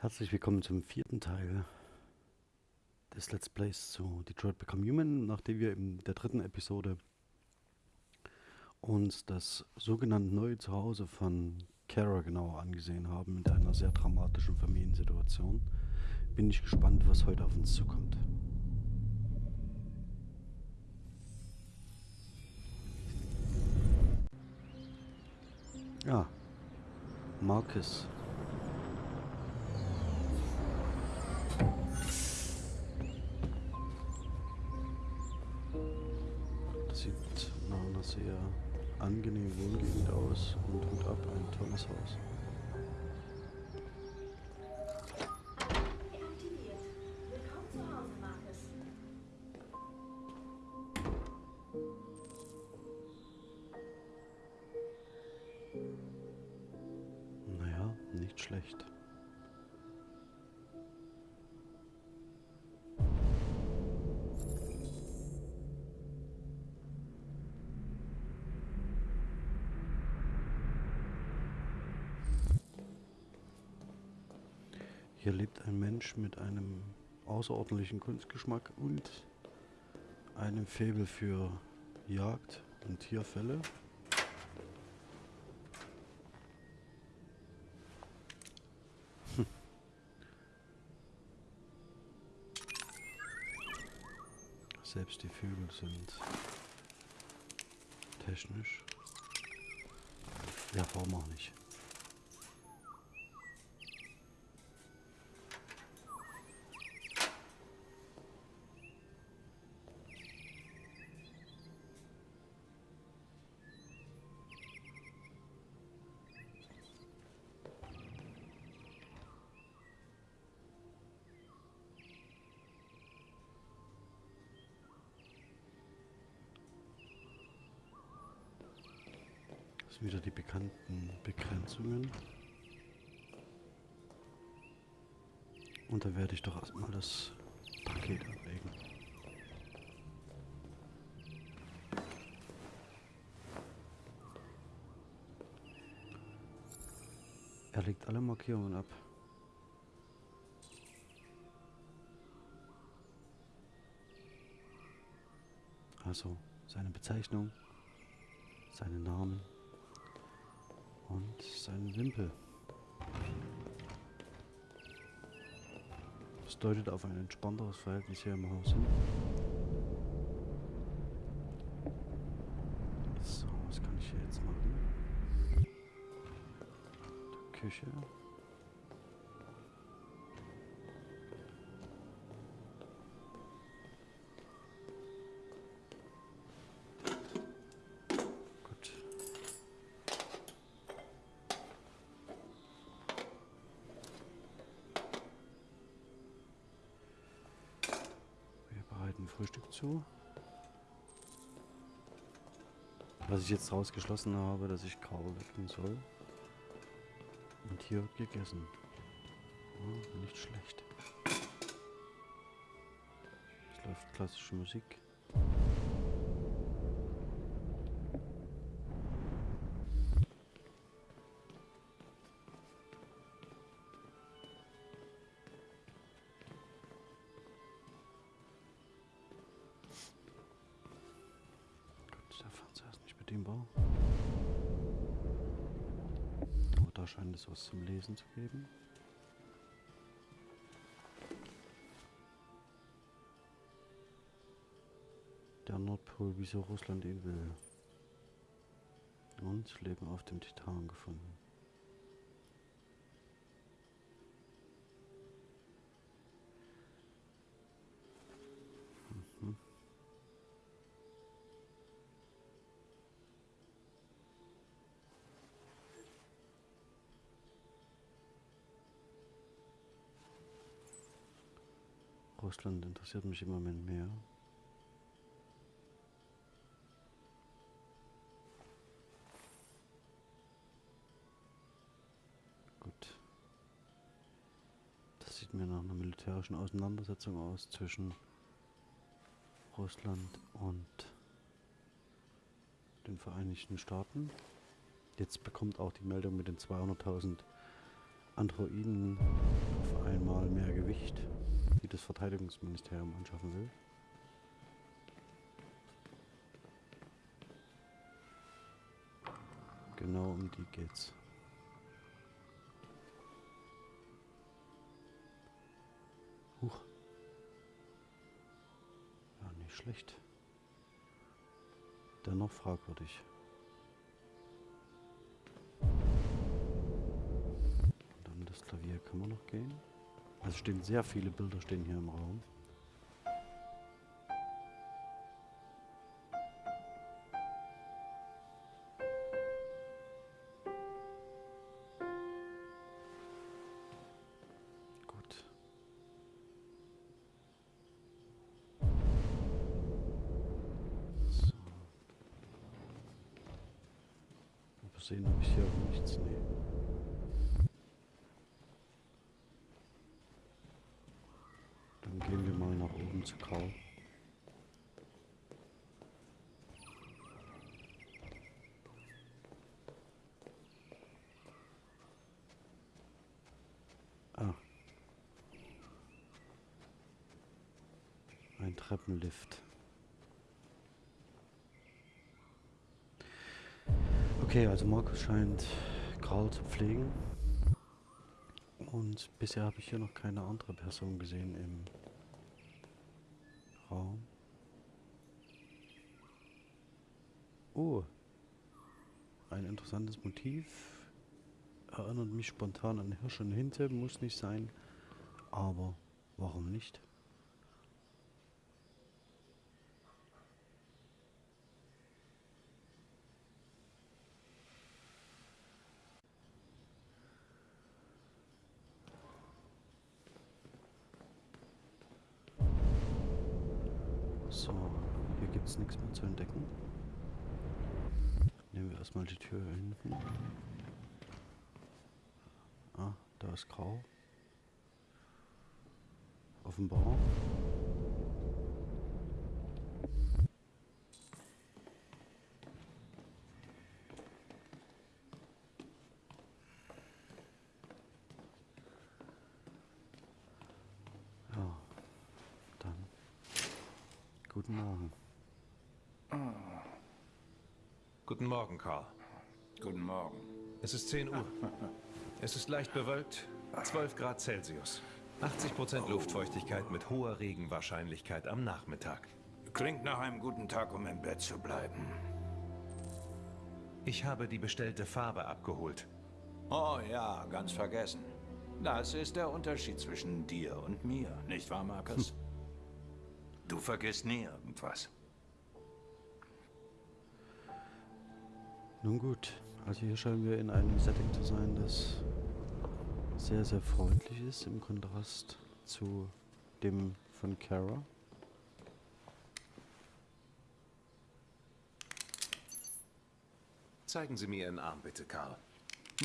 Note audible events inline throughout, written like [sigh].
Herzlich willkommen zum vierten Teil des Let's Plays zu Detroit Become Human, nachdem wir in der dritten Episode uns das sogenannte neue Zuhause von Kara genauer angesehen haben, mit einer sehr dramatischen Familiensituation. Bin ich gespannt, was heute auf uns zukommt. Ja, Marcus. Sehr angenehmen Wohngegend aus und Hut ab, ein tolles Haus. Hier lebt ein Mensch mit einem außerordentlichen Kunstgeschmack und einem Faible für Jagd und Tierfälle. Selbst die Vögel sind technisch. Ja, warum auch nicht? Und da werde ich doch erstmal das Paket ablegen. Er legt alle Markierungen ab. Also seine Bezeichnung, seinen Namen und seinen Wimpel. Deutet auf ein entspannteres Verhältnis hier im Haus hin. So, was kann ich hier jetzt machen? Die Küche. Frühstück zu. Was ich jetzt rausgeschlossen habe, dass ich Kabel wecken soll. Und hier wird gegessen. Oh, nicht schlecht. Es läuft klassische Musik. Nicht bedienbar. Oh, da scheint es was zum Lesen zu geben. Der Nordpol, wieso Russland ihn will. Und Leben auf dem Titan gefunden. Russland interessiert mich im Moment mehr. Gut. Das sieht mir nach einer militärischen Auseinandersetzung aus zwischen Russland und den Vereinigten Staaten. Jetzt bekommt auch die Meldung mit den 200.000 Androiden auf einmal mehr Gewicht, das Verteidigungsministerium anschaffen will. Genau um die geht's. Huch. Ja, nicht schlecht. Dennoch fragwürdig. Und dann das Klavier kann man noch gehen. Also stehen sehr viele Bilder stehen hier im Raum. Treppenlift. Okay, also Markus scheint Karl zu pflegen. Und bisher habe ich hier noch keine andere Person gesehen im Raum. Oh, ein interessantes Motiv. Erinnert mich spontan an Hirsch und Hinte, muss nicht sein. Aber warum nicht? So, es nichts mehr zu entdecken. Nehmen wir erstmal die Tür hinten. Ah, da ist grau. Offenbar. Guten Morgen. Guten Morgen, Karl. Guten Morgen. Es ist 10 Uhr. [laughs] Es ist leicht bewölkt, 12 Grad Celsius. 80% Luftfeuchtigkeit mit hoher Regenwahrscheinlichkeit am Nachmittag. Klingt nach einem guten Tag, um im Bett zu bleiben. Ich habe die bestellte Farbe abgeholt. Oh ja, ganz vergessen. Das ist der Unterschied zwischen dir und mir, nicht wahr, Markus? Du vergisst nie irgendwas. Nun gut, also hier scheinen wir in einem Setting zu sein, das sehr, sehr freundlich ist im Kontrast zu dem von Kara. Zeigen Sie mir Ihren Arm bitte, Karl.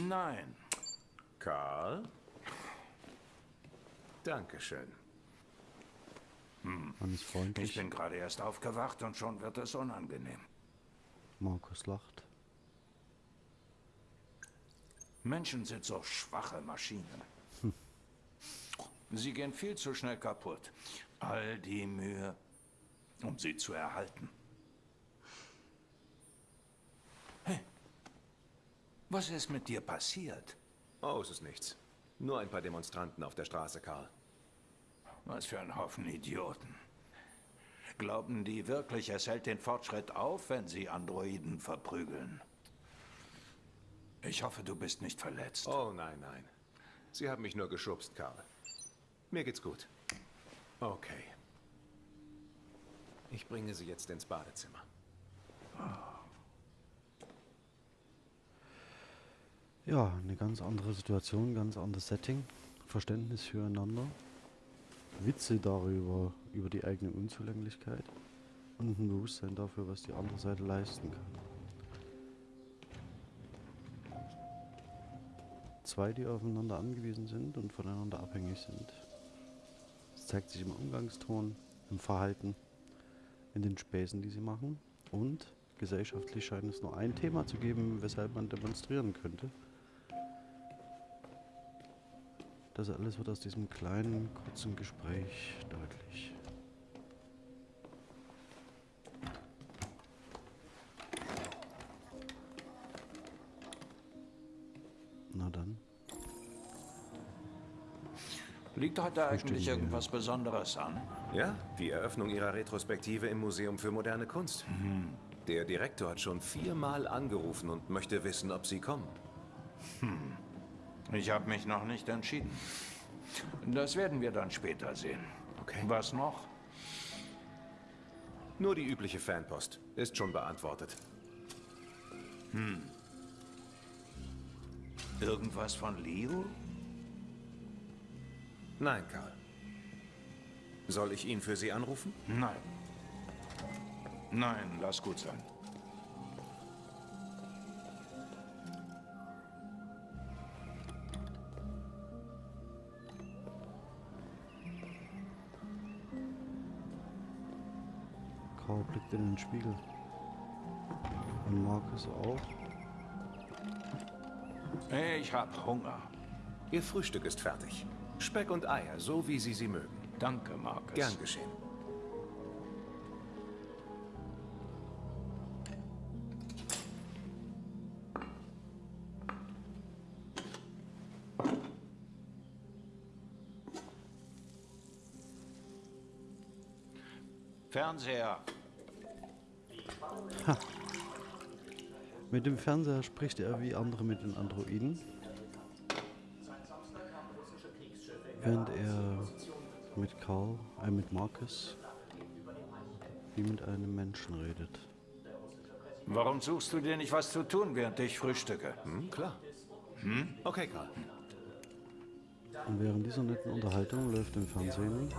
Nein. Karl? Dankeschön. Man ist Ich freundlich. bin gerade erst aufgewacht und schon wird es unangenehm. Markus lacht. Menschen sind so schwache Maschinen. Sie gehen viel zu schnell kaputt. All die Mühe, um sie zu erhalten. Hey, was ist mit dir passiert? Oh, es ist nichts. Nur ein paar Demonstranten auf der Straße, Karl. Was für ein Haufen Idioten. Glauben die wirklich, es hält den Fortschritt auf, wenn sie Androiden verprügeln? Ich hoffe, du bist nicht verletzt. Oh, nein, nein. Sie haben mich nur geschubst, Karl. Mir geht's gut. Okay. Ich bringe Sie jetzt ins Badezimmer. Ja, eine ganz andere Situation, ganz anderes Setting. Verständnis füreinander. Witze darüber, über die eigene Unzulänglichkeit. Und ein Bewusstsein dafür, was die andere Seite leisten kann. Zwei, die aufeinander angewiesen sind und voneinander abhängig sind. Es zeigt sich im Umgangston, im Verhalten, in den Späßen, die sie machen. Und gesellschaftlich scheint es nur ein Thema zu geben, weshalb man demonstrieren könnte. Das alles wird aus diesem kleinen, kurzen Gespräch deutlich. Liegt heute eigentlich irgendwas Besonderes an? Ja, die Eröffnung ihrer Retrospektive im Museum für moderne Kunst. Der Direktor hat schon viermal angerufen und möchte wissen, ob Sie kommen. Ich habe mich noch nicht entschieden. Das werden wir dann später sehen. Okay. Was noch? Nur die übliche Fanpost. Ist schon beantwortet. Irgendwas von Leo? Nein, Karl. Soll ich ihn für Sie anrufen? Nein. Nein, lass gut sein. Karl blickt in den Spiegel. Und Markus auch. Ich hab Hunger. Ihr Frühstück ist fertig. Speck und Eier, so wie Sie sie mögen. Danke, Markus. Gern geschehen. Fernseher. Mit dem Fernseher spricht er wie andere mit den Androiden. Während er mit Karl, äh mit Marcus, wie mit einem Menschen redet. Warum suchst du dir nicht was zu tun, während ich frühstücke? Hm, klar. Okay, Karl. Und während dieser netten Unterhaltung läuft im Fernsehen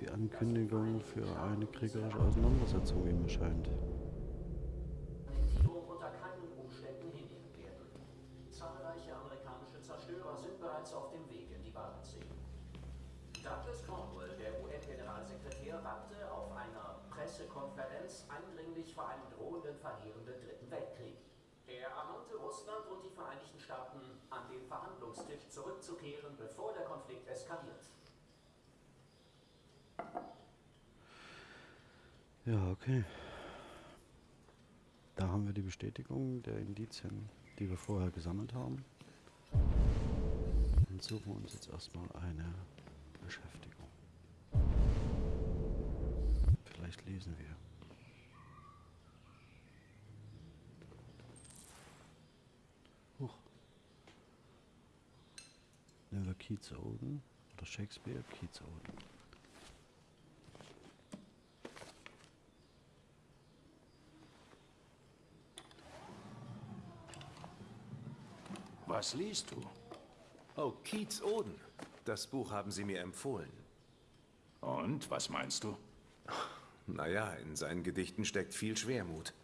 die Ankündigung für eine kriegerische Auseinandersetzung, wie mir scheint. Annektierung unter keinen Umständen hinnehmen werden. Zahlreiche amerikanische Zerstörer sind bereits auf dem Weg in die Barentssee. Douglas Cornwall, der UN-Generalsekretär, warnte auf einer Pressekonferenz eindringlich vor einem drohenden, verheerenden Dritten Weltkrieg. Er ermahnte Russland und die Vereinigten Staaten, an den Verhandlungstisch zurückzukehren, bevor der Konflikt eskaliert. Ja, okay. Da haben wir die Bestätigung der Indizien, die wir vorher gesammelt haben. Und suchen uns jetzt erstmal eine Beschäftigung. Vielleicht lesen wir. Huch. Nehmen wir Keats Oden oder Shakespeare Keats Oden. Was liest du? Oh, Keats Oden. Das Buch haben Sie mir empfohlen. Und, was meinst du? Naja, in seinen Gedichten steckt viel Schwermut.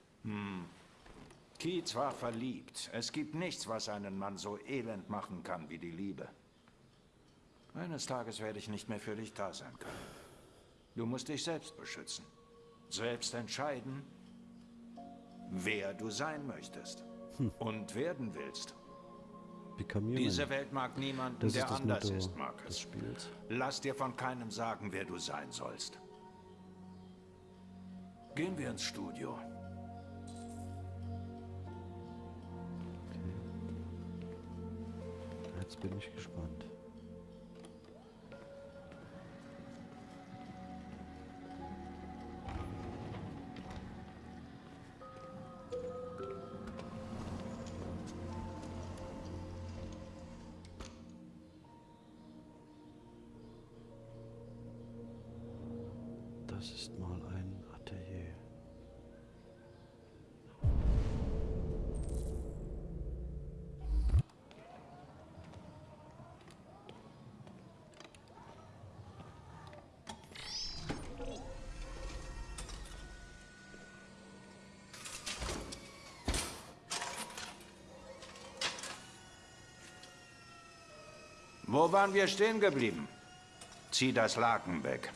Keats war verliebt. Es gibt nichts, was einen Mann so elend machen kann wie die Liebe. Eines Tages werde ich nicht mehr für dich da sein können. Du musst dich selbst beschützen. Selbst entscheiden, wer du sein möchtest. Und werden willst. Become Human. Diese Welt mag niemanden, das der ist das anders Motto ist, des Marcus. Spiels. Lass dir von keinem sagen, wer du sein sollst. Gehen wir ins Studio. Jetzt bin ich gespannt. Wo waren wir stehen geblieben? Zieh das Laken weg.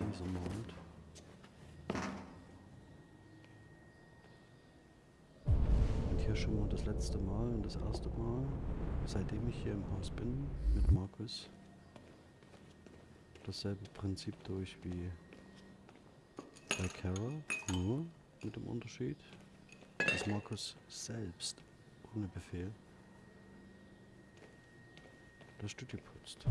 Dieser malt. Und hier schon mal das letzte Mal und das erste Mal, seitdem ich hier im Haus bin, mit Markus. Dasselbe Prinzip durch wie bei Carol, nur mit dem Unterschied, dass Markus selbst ohne Befehl das Studio putzt.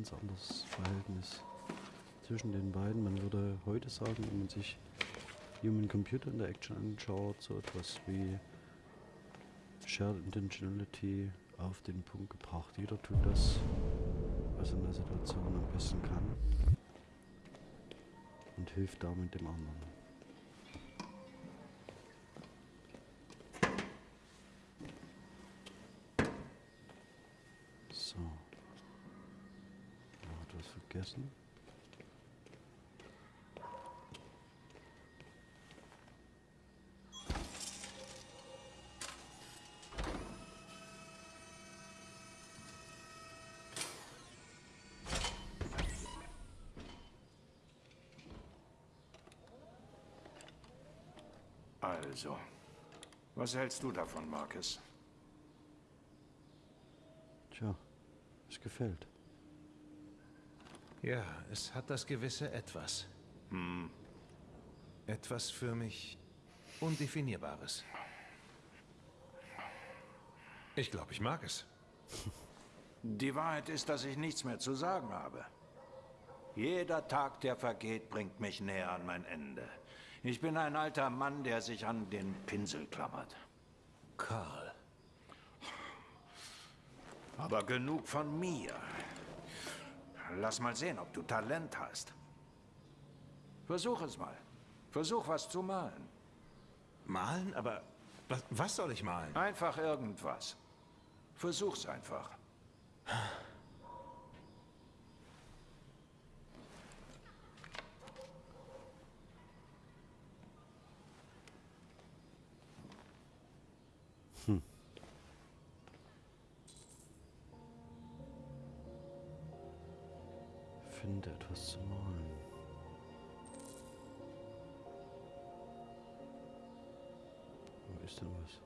Ganz anderes Verhältnis zwischen den beiden. Man würde heute sagen, wenn man sich Human Computer Interaction anschaut, so etwas wie Shared Intentionality auf den Punkt gebracht. Jeder tut das, was er in der Situation am besten kann und hilft damit dem anderen. Etwas vergessen. Also, was hältst du davon, Marcus? Tja, es gefällt. Ja, es hat das gewisse Etwas. Hm. Etwas für mich Undefinierbares. Ich glaube, ich mag es. [laughs] Die Wahrheit ist, dass ich nichts mehr zu sagen habe. Jeder Tag, der vergeht, bringt mich näher an mein Ende. Ich bin ein alter Mann, der sich an den Pinsel klammert. Karl. Aber genug von mir. Lass mal sehen, ob du Talent hast. Versuch es mal. Versuch was zu malen. Malen? Aber was, was soll ich malen? Einfach irgendwas. Versuch's einfach. [sighs] [sighs] Finde etwas zu malen. Wo ist denn was?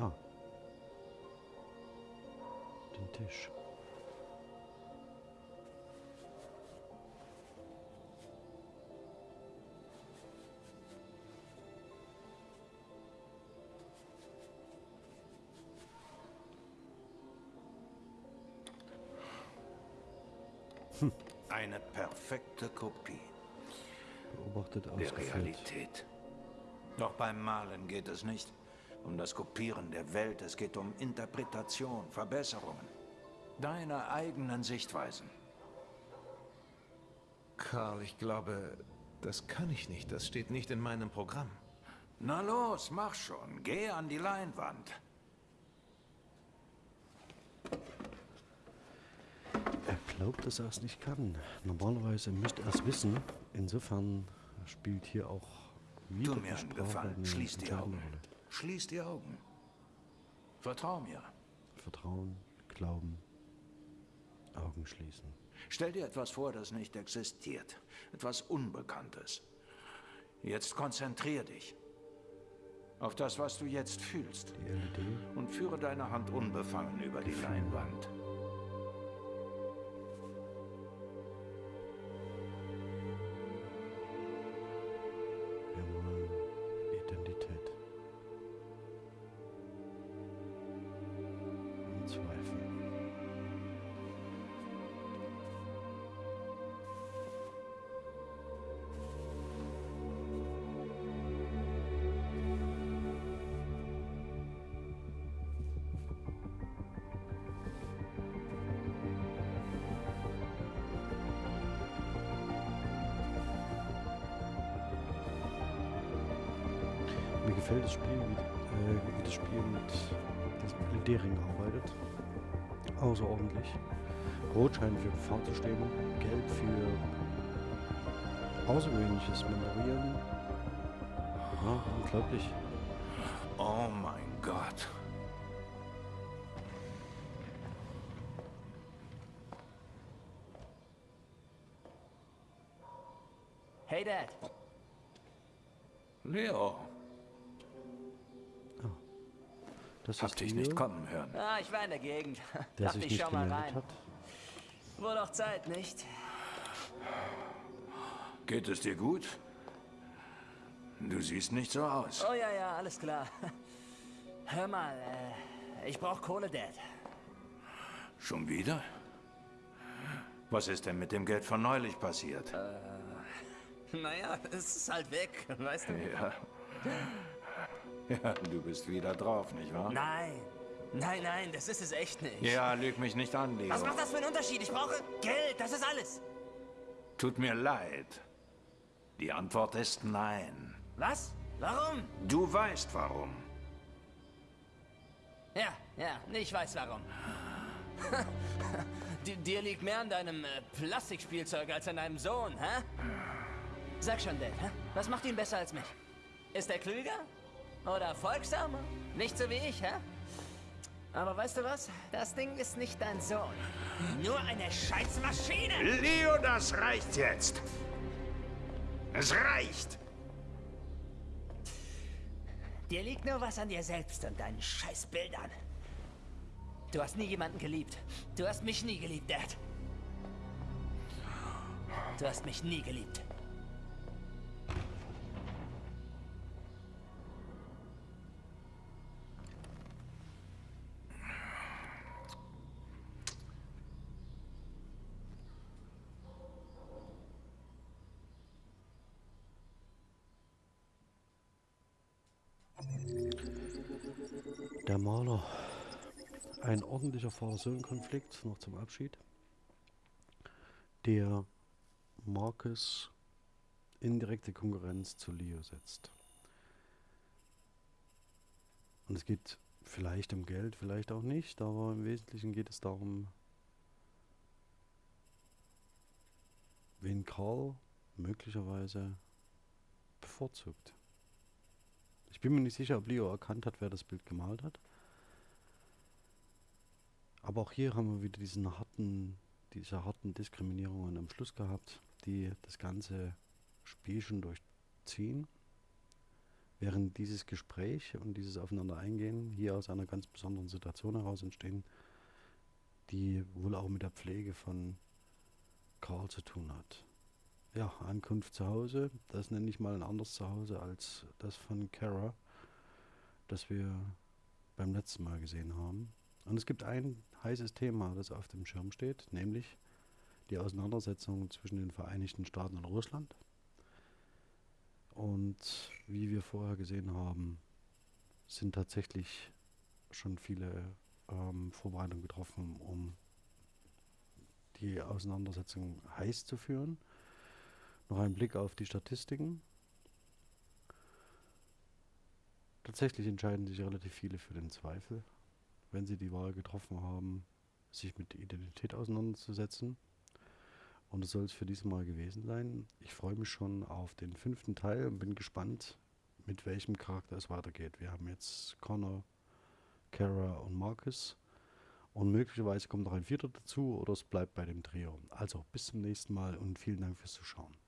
Ah. Den Tisch. Eine perfekte Kopie Beobachtet der ausgeführt. Realität. Doch beim Malen geht es nicht um das Kopieren der Welt, es geht um Interpretation, Verbesserungen. Deine eigenen Sichtweisen. Karl, ich glaube, das kann ich nicht. Das steht nicht in meinem Programm. Na los, mach schon. Geh an die Leinwand. Glaubt, dass er es nicht kann. Normalerweise müsste er es wissen. Insofern spielt hier auch wieder Tu mir einen Gefallen. Schließ die Augen. Schließ die Augen. Vertrau mir. Vertrauen, Glauben, Augen schließen. Stell dir etwas vor, das nicht existiert. Etwas Unbekanntes. Jetzt konzentrier dich auf das, was du jetzt fühlst. Die LED Und führe deine Hand unbefangen über die Leinwand. Gefällt das Spiel wie, wie das Spiel mit diesem Gliedering arbeitet. Außerordentlich. Rot scheint für Gefahr zu stehen, Gelb für außergewöhnliches Memorieren. Ja, unglaublich. Oh mein Gott. Hey Dad, Leo, Das hab ist dich nicht kommen hören. ah, ich war in der Gegend. [laughs] der Dachte sich ich nicht schau mal rein. hat. Wohl doch Zeit, nicht? Geht es dir gut? Du siehst nicht so aus. Oh ja, ja, alles klar. [laughs] Hör mal, äh, ich brauch Kohle, Dad. Schon wieder? Was ist denn mit dem Geld von neulich passiert? [laughs] Naja, es ist halt weg, weißt du? Ja. [laughs] Ja, du bist wieder drauf, nicht wahr? Nein, nein, nein, das ist es echt nicht. Ja, lüg mich nicht an, Leo. Was macht das für einen Unterschied? Ich brauche Geld, das ist alles. Tut mir leid. Die Antwort ist nein. Was? Warum? Du weißt warum. Ja, ja, ich weiß warum. [laughs] Di- Dir liegt mehr an deinem äh, Plastikspielzeug als an deinem Sohn, hä? Sag schon, Dad, hä? was macht ihn besser als mich? Ist er klüger? Oder folgsamer? Nicht so wie ich, hä? Aber weißt du was? Das Ding ist nicht dein Sohn. Nur eine scheiß Maschine! Leo, das reicht jetzt. Es reicht. Dir liegt nur was an dir selbst und deinen scheiß Bildern. Du hast nie jemanden geliebt. Du hast mich nie geliebt, Dad. Du hast mich nie geliebt. Ein ordentlicher Vater-Sohn-Konflikt, noch zum Abschied. Der Marcus in direkte Konkurrenz zu Leo setzt. Und es geht vielleicht um Geld, vielleicht auch nicht, aber im Wesentlichen geht es darum, wen Karl möglicherweise bevorzugt. Ich bin mir nicht sicher, ob Leo erkannt hat, wer das Bild gemalt hat. Aber auch hier haben wir wieder diesen harten, diese harten Diskriminierungen am Schluss gehabt, die das ganze Spielchen durchziehen. Während dieses Gespräch und dieses Aufeinander eingehen hier aus einer ganz besonderen Situation heraus entstehen, die wohl auch mit der Pflege von Karl zu tun hat. Ja, Ankunft zu Hause, das nenne ich mal ein anderes Zuhause als das von Kara, das wir beim letzten Mal gesehen haben. Und es gibt ein heißes Thema, das auf dem Schirm steht, nämlich die Auseinandersetzung zwischen den Vereinigten Staaten und Russland. Und wie wir vorher gesehen haben, sind tatsächlich schon viele ähm, Vorbereitungen getroffen, um die Auseinandersetzung heiß zu führen. Noch ein Blick auf die Statistiken. Tatsächlich entscheiden sich relativ viele für den Zweifel, wenn sie die Wahl getroffen haben, sich mit Identität auseinanderzusetzen. Und das soll es für dieses Mal gewesen sein. Ich freue mich schon auf den fünften Teil und bin gespannt, mit welchem Charakter es weitergeht. Wir haben jetzt Connor, Kara und Marcus. Und möglicherweise kommt noch ein vierter dazu oder es bleibt bei dem Trio. Also bis zum nächsten Mal und vielen Dank fürs Zuschauen.